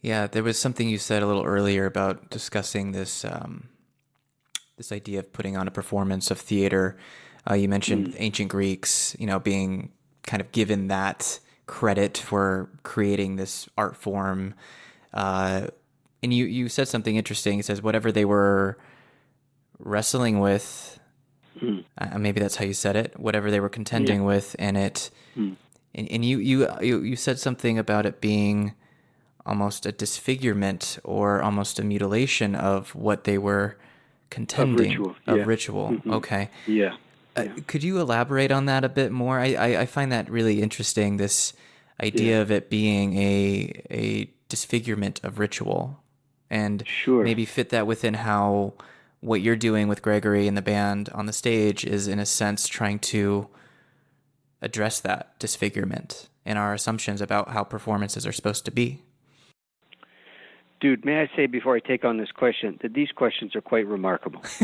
Yeah, there was something you said a little earlier about discussing this um, this idea of putting on a performance of theater. Uh, you mentioned mm. ancient Greeks, you know, being kind of given that credit for creating this art form. Uh, and you you said something interesting. It says whatever they were wrestling with, mm. uh, maybe that's how you said it. Whatever they were contending yeah. with, and it, mm. and, and you, you you you said something about it being almost a disfigurement or almost a mutilation of what they were contending of ritual. Of yeah. ritual. Mm-hmm. Okay. Yeah. Uh, could you elaborate on that a bit more? I, I, I find that really interesting. This idea yeah. of it being a a disfigurement of ritual, and sure. maybe fit that within how what you're doing with Gregory and the band on the stage is, in a sense, trying to address that disfigurement and our assumptions about how performances are supposed to be. Dude, may I say before I take on this question that these questions are quite remarkable.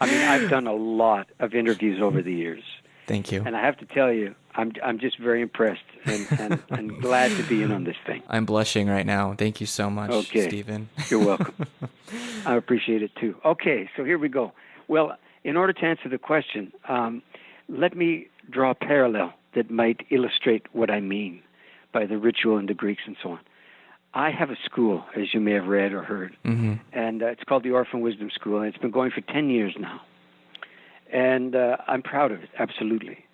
I mean, I've done a lot of interviews over the years. Thank you. And I have to tell you, I'm I'm just very impressed and, and, and glad to be in on this thing. I'm blushing right now. Thank you so much, okay. Stephen. You're welcome. I appreciate it too. Okay, so here we go. Well, in order to answer the question, um, let me draw a parallel that might illustrate what I mean by the ritual and the Greeks and so on. I have a school, as you may have read or heard, mm-hmm. and uh, it's called the Orphan Wisdom School, and it's been going for 10 years now. And uh, I'm proud of it, absolutely.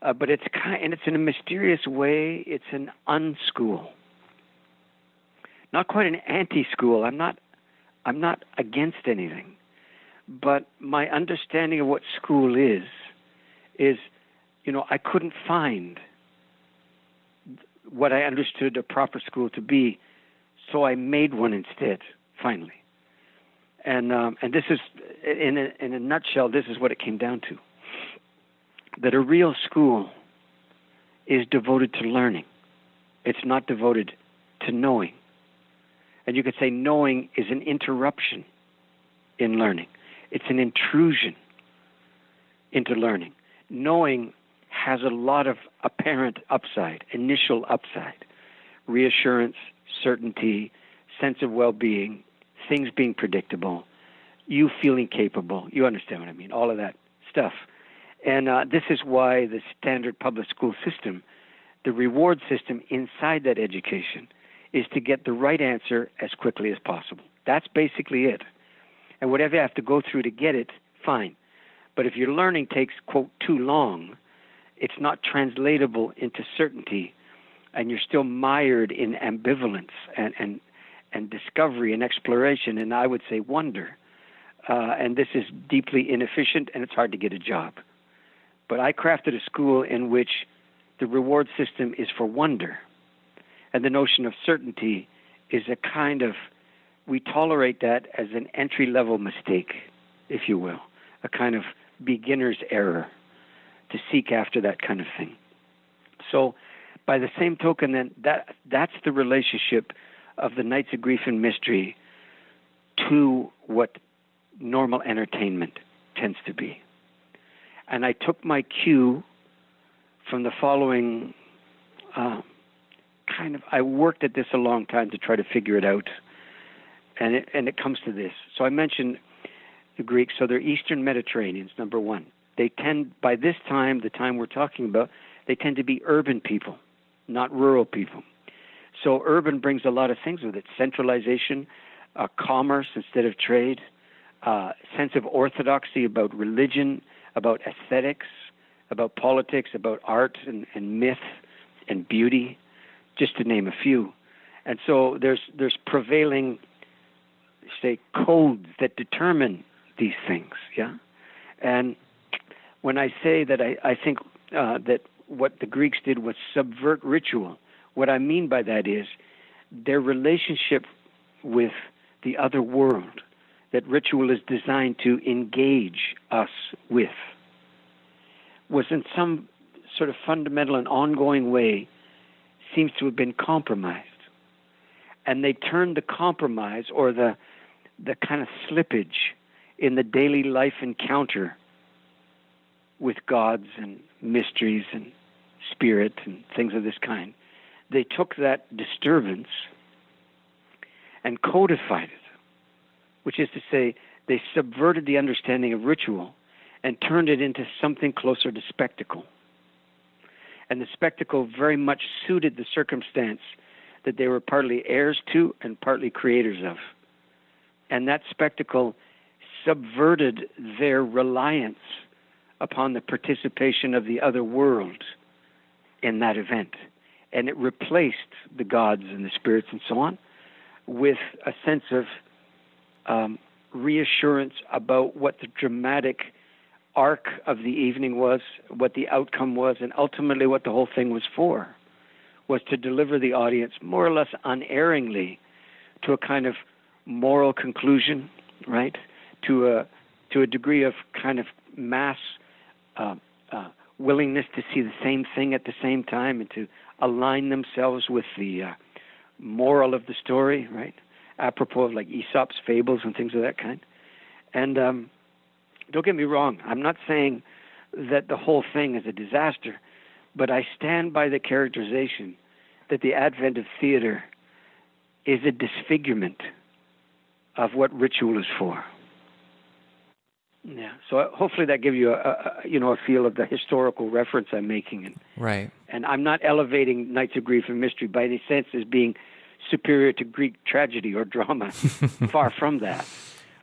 Uh, but it's kind, and it's in a mysterious way, it's an unschool. Not quite an anti-school. I'm not, I'm not against anything, but my understanding of what school is, is, you know, I couldn't find what I understood a proper school to be so I made one instead, finally. And um, and this is, in a, in a nutshell, this is what it came down to. That a real school is devoted to learning. It's not devoted to knowing. And you could say knowing is an interruption in learning. It's an intrusion into learning. Knowing has a lot of apparent upside, initial upside, reassurance, certainty, sense of well being, things being predictable, you feeling capable. You understand what I mean? All of that stuff. And uh, this is why the standard public school system, the reward system inside that education, is to get the right answer as quickly as possible. That's basically it. And whatever you have to go through to get it, fine. But if your learning takes, quote, too long, it's not translatable into certainty and you're still mired in ambivalence and and and discovery and exploration and I would say wonder. Uh, and this is deeply inefficient and it's hard to get a job. But I crafted a school in which the reward system is for wonder. And the notion of certainty is a kind of, we tolerate that as an entry level mistake, if you will, a kind of beginner's error to seek after that kind of thing. So by the same token, then that that's the relationship of the Nights of Grief and Mystery to what normal entertainment tends to be. And I took my cue from the following uh, kind of. I worked at this a long time to try to figure it out, and it and it comes to this. So I mentioned the Greeks. So they're Eastern Mediterraneans. Number one, they tend by this time, the time we're talking about, they tend to be urban people not rural people. So urban brings a lot of things with it: centralization, uh, commerce instead of trade, uh, sense of orthodoxy about religion, about aesthetics, about politics, about art and, and myth and beauty, just to name a few. And so there's there's prevailing, say, codes that determine these things. Yeah, and when I say that I, I think uh, that what the Greeks did was subvert ritual. What I mean by that is their relationship with the other world that ritual is designed to engage us with was in some sort of fundamental and ongoing way seems to have been compromised. And they turned the compromise or the the kind of slippage in the daily life encounter with gods and mysteries and spirit and things of this kind. They took that disturbance and codified it, which is to say, they subverted the understanding of ritual and turned it into something closer to spectacle. And the spectacle very much suited the circumstance that they were partly heirs to and partly creators of. And that spectacle subverted their reliance upon the participation of the other world in that event. And it replaced the gods and the spirits and so on with a sense of um, reassurance about what the dramatic arc of the evening was, what the outcome was, and ultimately what the whole thing was for was to deliver the audience more or less unerringly to a kind of moral conclusion, right? To a to a degree of kind of mass uh, uh, willingness to see the same thing at the same time and to align themselves with the uh, moral of the story, right? Apropos of like Aesop's fables and things of that kind. And um, don't get me wrong, I'm not saying that the whole thing is a disaster, but I stand by the characterization that the advent of theater is a disfigurement of what ritual is for. Yeah. So hopefully that gives you a, a, you know a feel of the historical reference I'm making. And, right. And I'm not elevating Nights of Grief and Mystery by any sense as being superior to Greek tragedy or drama. Far from that.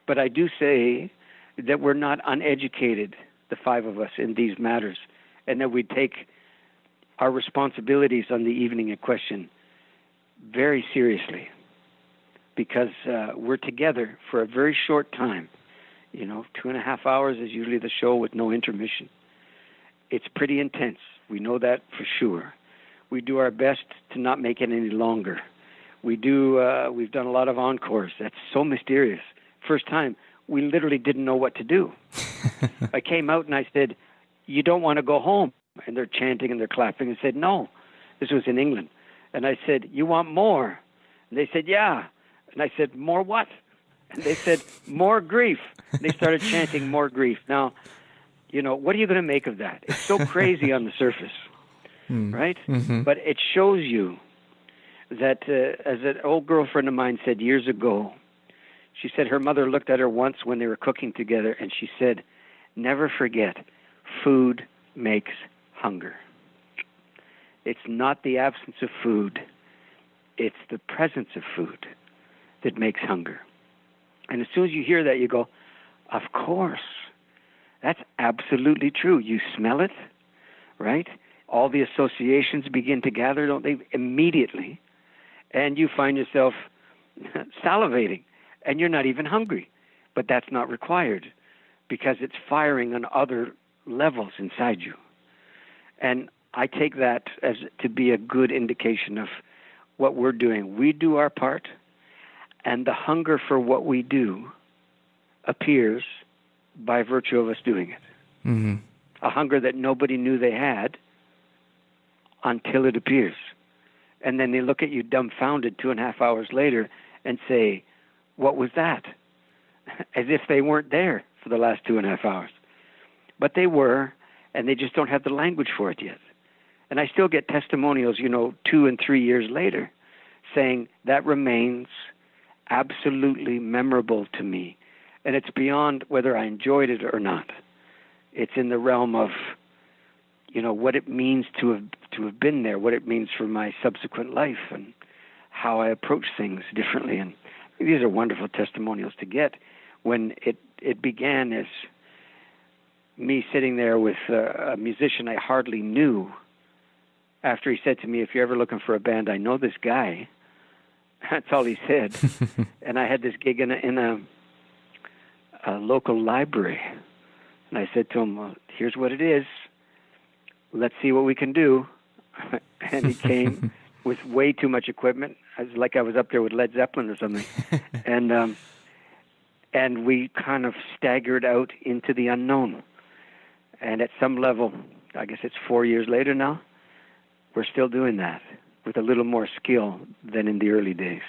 But I do say that we're not uneducated, the five of us, in these matters, and that we take our responsibilities on the evening in question very seriously because uh, we're together for a very short time you know, two and a half hours is usually the show with no intermission. It's pretty intense. We know that for sure. We do our best to not make it any longer. We do. Uh, we've done a lot of encores. That's so mysterious. First time, we literally didn't know what to do. I came out and I said, "You don't want to go home," and they're chanting and they're clapping. And said, "No." This was in England, and I said, "You want more?" And they said, "Yeah." And I said, "More what?" And they said, "More grief." They started chanting more grief. Now, you know, what are you going to make of that? It's so crazy on the surface, mm. right? Mm-hmm. But it shows you that, uh, as an old girlfriend of mine said years ago, she said her mother looked at her once when they were cooking together and she said, Never forget, food makes hunger. It's not the absence of food, it's the presence of food that makes hunger. And as soon as you hear that, you go, of course. That's absolutely true. You smell it, right? All the associations begin to gather, don't they? Immediately. And you find yourself salivating, and you're not even hungry. But that's not required because it's firing on other levels inside you. And I take that as to be a good indication of what we're doing. We do our part, and the hunger for what we do appears by virtue of us doing it. Mm-hmm. A hunger that nobody knew they had until it appears. And then they look at you dumbfounded two and a half hours later and say, What was that? As if they weren't there for the last two and a half hours. But they were, and they just don't have the language for it yet. And I still get testimonials, you know, two and three years later saying that remains absolutely memorable to me and it's beyond whether I enjoyed it or not. It's in the realm of, you know, what it means to have to have been there, what it means for my subsequent life, and how I approach things differently. And these are wonderful testimonials to get. When it it began as me sitting there with a, a musician I hardly knew. After he said to me, "If you're ever looking for a band, I know this guy." That's all he said. and I had this gig in a, in a a local library. And I said to him, well, here's what it is. Let's see what we can do. and he came with way too much equipment. I was like I was up there with Led Zeppelin or something. and um and we kind of staggered out into the unknown. And at some level, I guess it's 4 years later now, we're still doing that with a little more skill than in the early days.